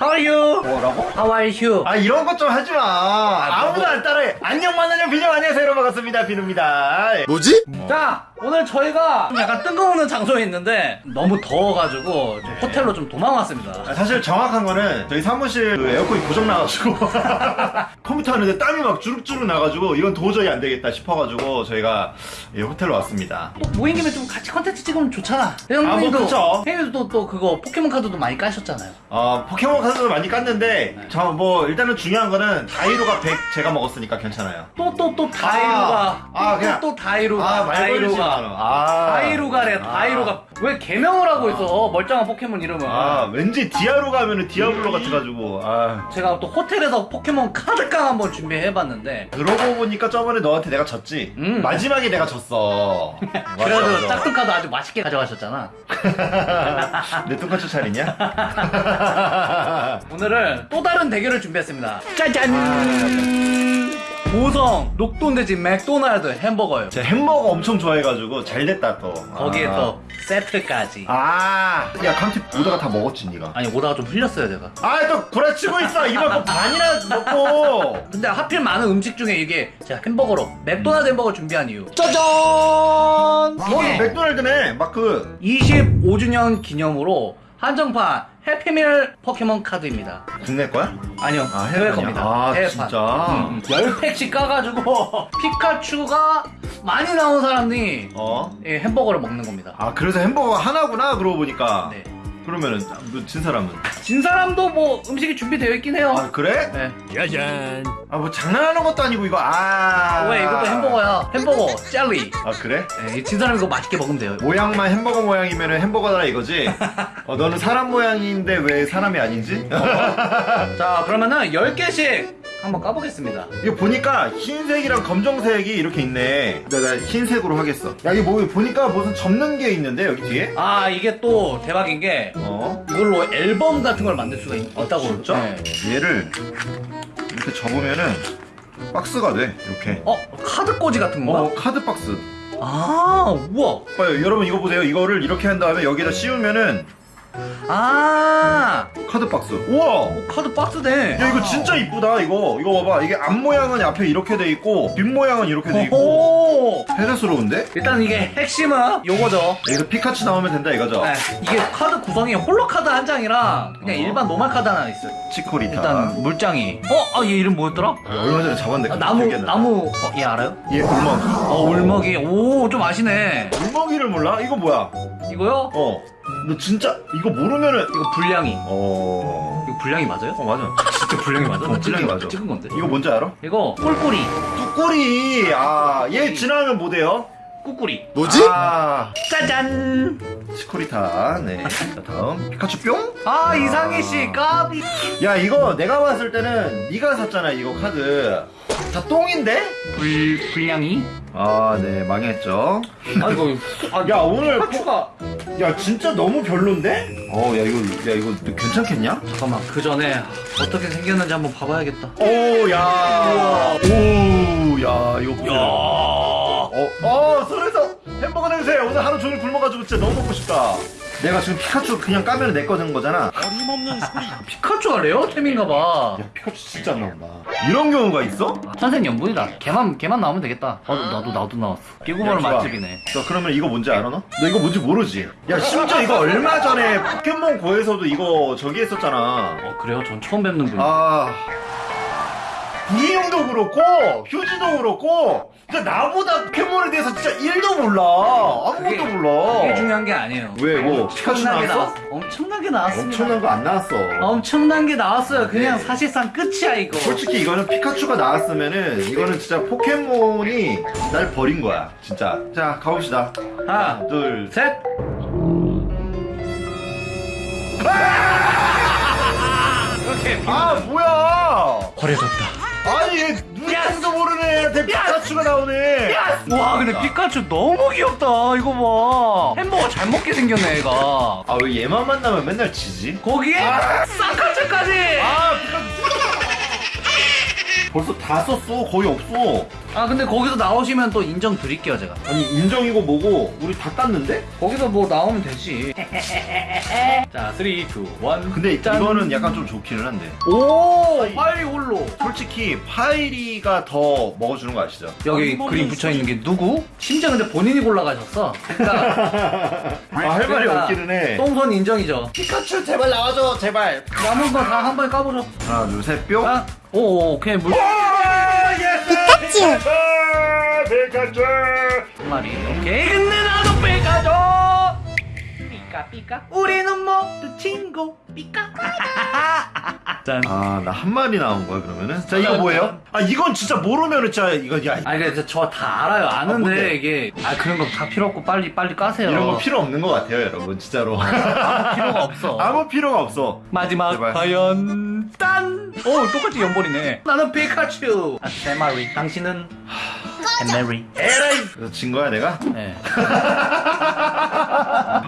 How are you? 뭐라고? How are you? 아 이런 것 좀 하지 마. 아, 무도안 따라해. 안녕 만나녕 비녕 안녕하세요 여러분 반갑습니다 비누입니다. 뭐지? 자, 오늘 저희가 좀 약간 뜬금없는 장소에 있는데 너무 더워가지고 좀 호텔로 좀 도망 왔습니다. 아, 사실 정확한 거는 저희 사무실 그 에어컨이 고장 나가지고 컴퓨터 하는데 땀이 막 주룩주룩 나가지고 이건 도저히 안 되겠다 싶어가지고 저희가 이 호텔로 왔습니다. 또 모인 김에 좀 같이 컨텐츠 찍으면 좋잖아. 형님도 아, 뭐 그쵸. 형님도 또 그거 포켓몬 카드도 많이 까셨잖아요. 어 포켓몬 카드도 많이 깠는데 저뭐 일단은 중요한 거는 다이로가 100 제가 먹었으니까 괜찮아요. 또 또 또 다이루가 아, 또, 그냥- 또, 또 다이루가 아, 말 걸리지 마. 다이루가 아. 다이루가래 아. 다이루가 왜 개명을 하고 있어 멀쩡한 포켓몬 이름은 아 왠지 디아로 가면은 디아블로 같아가지고 아 제가 또 호텔에서 포켓몬 카드깡 한번 준비해봤는데 그러고 보니까 저번에 너한테 내가 졌지 음. 마지막에 내가 졌어 그래도. 짝퉁 카드 아주 맛있게 가져가셨잖아 내 뚱카츠 차리냐? 오늘은 또 다른 대결을 준비했습니다 짜잔 보성 녹돈돼지 맥도날드 햄버거요. 제가 햄버거 엄청 좋아해가지고 잘 됐다 또. 거기에 아. 또 세트까지. 아야 강티 오다가 다 먹었지 니가. 아니 오다가 좀 흘렸어요 제가. 아또 구라치고 있어. 이만큼 반이나 먹고. 근데 하필 많은 음식 중에 이게 제가 햄버거로 맥도날드 햄버거 준비한 이유. 짜잔! 어 맥도날드네. 마크 25주년 기념으로 한정판 해피밀 포켓몬 카드입니다 국내 거야? 아니요 아, 해외? 겁니다 아, 해외판. 진짜? 음, 10팩씩 까가지고 피카츄가 많이 나온 사람이 어? 이 햄버거를 먹는 겁니다 아 그래서 햄버거 하나구나 그러고 보니까 네. 그러면은 뭐진 사람은 진 사람도 뭐 음식이 준비되어 있긴 해요 아 그래? 네. 아뭐 장난하는 것도 아니고 이거 아 왜 이것도 햄버거야 햄버거 젤리 아 그래? 네, 진 사람이 이거 맛있게 먹으면 돼요 모양만 햄버거 모양이면 햄버거다 이거지? 어, 너는 사람 모양인데 왜 사람이 아닌지? 자 그러면은 10개씩 한번 까보겠습니다 이거 보니까 흰색이랑 검정색이 이렇게 있네 내가 흰색으로 하겠어 야 이거 뭐 보니까 무슨 접는 게 있는데 여기 뒤에? 아 이게 또 대박인 게 어? 이걸로 앨범 같은 걸 만들 수가 있, 다고 진짜? 얘를 이렇게 접으면은 박스가 돼 이렇게 어? 카드 꽂이 같은 건가? 어 카드 박스 아 우와 봐요 여러분 이거 보세요 이거를 이렇게 한 다음에 여기다 씌우면은 아 카드 박스 우와 어, 카드 박스네 야 이거 진짜 이쁘다 이거 이거 봐봐 이게 앞 모양은 앞에 이렇게 돼 있고 뒷 모양은 이렇게 돼 있고 오 해자스러운데? 일단 이게 핵심은 요거죠 여기서 피카츄 나오면 된다 이거죠? 네, 이게 카드 구성이 홀로 카드 한 장이랑 그냥 어. 일반 노말 카드 하나 있어요 치코리타 일단 물장이 어? 아 얘 이름 뭐였더라? 얼마 전에 잡았는데 아, 나무. 나무 어, 얘 알아요? 얘 울먹이 어 울먹이 오 좀 아시네 울먹이를 몰라? 이거 뭐야? 이거요? 어 너 진짜 이거 모르면은 이거 불량이 어... 이거 불량이 맞아요? 어 맞아 진짜 불량이 맞아? 어, 나 불량이 찍은- 맞아. 찍은 건데 이거 뭔지 알아? 이거 꿀꿀이 뚜꼬리 아얘 지나가면 뭐 돼요? 꿀꿀이 뭐지? 아 짜잔 치코리타 네자 다음 피카츄 뿅? 아 이상희씨 까비 야 이거 내가 봤을 때는 네가 샀잖아 이거 카드 다 똥인데? 불, 불량이? 아네 망했죠 아 이거 야 오늘 피카츄가 야 진짜 너무 별론데? 어 야 이거 야 이거 너 괜찮겠냐? 잠깐만 그 전에 어떻게 생겼는지 한번 봐봐야겠다. 오야. 오야 이거 보세요 야. 어, 어 손에서 햄버거 냄새 오늘 하루 종일 굶어가지고 진짜 너무 먹고 싶다 내가 지금 피카츄 그냥 까면 내거된 거잖아. 피카츄가 레어템인가봐. 야 피카츄 진짜 안 나온다. 이런 경우가 있어? 천생연분이다. 걔만 걔만 나오면 되겠다. 아. 나도 나도 나왔어. 좋아. 맛집이네. 너 그러면 이거 뭔지 알아 너? 너 이거 뭔지 모르지? 야 심지어 이거 얼마 전에 포켓몬 고에서도 이거 저기 했었잖아. 어 그래요? 전 처음 뵙는 분 아. 부인형도 그렇고 휴지도 그렇고 진짜 나보다 포켓몬에 대해서 진짜 1도 몰라. 아무것도 그게- 몰라. 그게 중요한 게 아니에요. 왜, 뭐, 피카츄 엄청나게 나왔어? 나왔- 엄청나게 나왔습니다. 엄청난 거 안 나왔어. 엄청난 게 나왔어요. 그냥 사실상 끝이야 이거. 솔직히 이거는 피카츄가 나왔으면은 이거는 진짜 포켓몬이 날 버린 거야 진짜. 자 가봅시다. 하나 둘 셋. 이렇게 아 뭐야? 버려졌다. 아니 얘 누군지도 모르는 애한테 피카츄가 나오네. 와 근데 피카츄 너무 귀엽다. 이거 봐. 햄버거 잘 먹게 생겼네 얘가. 아 왜 얘만 만나면 맨날 지지? 거기에 쌍칼차까지. 아 피카츄. 벌써 다 썼어. 거의 없어 아 근데 거기서 나오시면 또 인정 드릴게요 제가. 아니 인정이고 뭐고 우리 다 땄는데? 거기서 뭐 나오면 되지. 자 3, 2, 1 근데 짠. 이거는 약간 좀 좋기는 한데. 오! 파이 홀로. 솔직히 파이리가 더 먹어주는 거 아시죠? 여기 그림 붙여있는 게 누구? 심지어 근데 본인이 골라가셨어. 그러니까 아, 할 말이 그러니까 없기는 해. 똥손 인정이죠. 피카츄 제발 나와줘 제발. 남은 거 다 한 번에 까보죠. 하나 둘셋 뿅. 아, 오, 오 오케이. 물 피카츄 피카츄 한 마리 오케이 근데 나도 빼가줘 삐까 삐까 우리는 모두 친구 삐까 짠. 아나 한 마리 나온 거야 그러면은? 자 이거 뭐예요? 아. 이건 진짜 모르면은 진짜 이거 야. 아니 근데 저 다 알아요? 아는데 이게. 아 그런 거 다 필요 없고 빨리 빨리 까세요. 이런 거 필요 없는 것 같아요 여러분 진짜로. 아무 필요가 없어. 아무 필요가 없어. 마지막 제발. 과연 딴! 오 똑같이 연벌이네 나는 피카츄 아, 세 마리 당신은 햄메리 에라이 그래서 진 거야 내가? 네.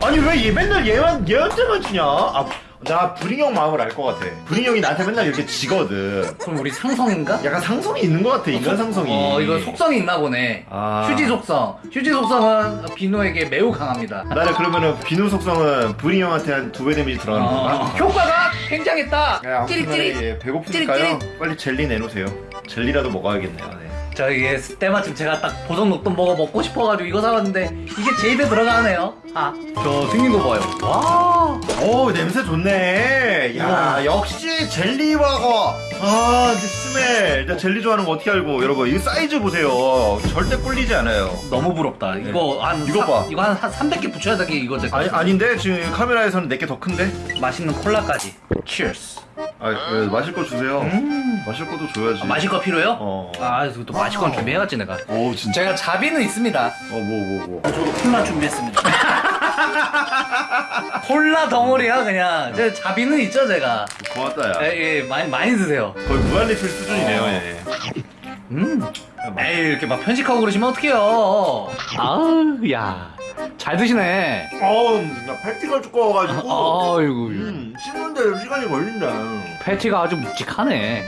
아니 왜 얘 맨날 얘만 얘한테만 지냐? 아, 나 브링 형 마음을 알 것 같아. 브링 형이 나한테 맨날 이렇게 지거든. 그럼 우리 상성인가? 약간 상성이 있는 것 같아 인간 상성이. 어 이거 속성이 있나 보네 아. 휴지 속성 휴지 속성은 비노에게 매우 강합니다 나는 그러면은 비누 속성은 브링 형한테 한 두 배 데미지 들어가는 어, 건가? 효과가 굉장했다 찌릿찌릿 예, 배고프니까요. 빨리 젤리 내놓으세요. 젤리라도 먹어야겠네요. 네. 저 이게 때마침 제가 딱 보석 녹돈 먹어 먹고 싶어가지고 이거 사왔는데 이게 제 입에 들어가네요 아저 생긴 거 봐요 와 오 냄새 좋네. 야 우와. 역시 젤리와가 아 스멜. 나 젤리 좋아하는 거 어떻게 알고 여러분 이 사이즈 보세요. 절대 꿀리지 않아요. 너무 부럽다 이거 한 이거 사- 봐. 이거 한, 한 300개 붙여야 되게 이거 제 아니 아닌데 지금 카메라에서는 내게 더 큰데? 맛있는 콜라까지 Cheers 아 예, 마실 거 주세요. 음. 마실 것도 줘야지. 아, 마실 거 필요해요? 어. 아 이거 또 마실 건 준비해갔지 내가 오 진짜. 제가 자비는 있습니다 어 뭐 뭐 뭐. 저도 콜라 준비했습니다 콜라 덩어리야 그냥 제 자비는 있죠 제가 고맙다 야. 예, 예 많이 많이 드세요 거의 무한리필 수준이네요. 예. 음 에이 이렇게 막 편식하고 그러시면 어떡해요 아우 야잘 드시네 어우 나 팔티가 두꺼워가지고. 아이고 음 씹는데 시간이 걸린다. 패티가 아주 묵직하네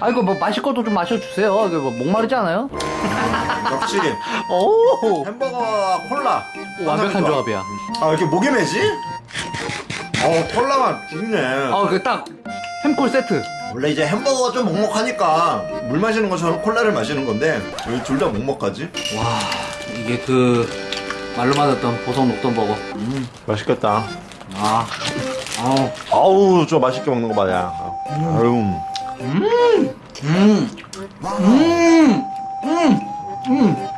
아이고 뭐 마실 것도 좀 마셔주세요 이거 뭐 목마르지 않아요? 역시 오 햄버거와 콜라. 완벽한. 조합이야 아 이렇게 목이 매지? 어 콜라가 죽네. 아그딱 햄콜 세트 원래 이제 햄버거가 좀 먹먹하니까 물 마시는 것처럼 콜라를 마시는 건데 왜 둘 다 먹먹하지? 와 이게 그 말로만 듣던 보석 녹던 버거 음. 맛있겠다. 아 아우 아우 저 맛있게 먹는 거 봐야. 아유. 음. 음. 음. 음. 음.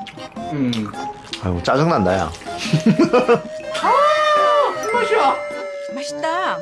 음. 아유 짜증난다 야. 맛이야 맛있다.